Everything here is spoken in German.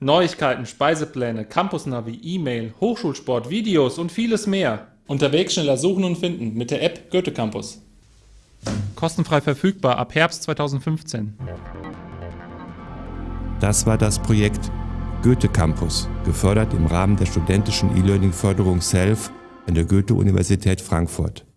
Neuigkeiten, Speisepläne, Campusnavi, E-Mail, Hochschulsport, Videos und vieles mehr. Unterwegs schneller suchen und finden mit der App Goethe Campus. Kostenfrei verfügbar ab Herbst 2015. Das war das Projekt Goethe Campus, gefördert im Rahmen der studentischen E-Learning-Förderung SELF an der Goethe-Universität Frankfurt.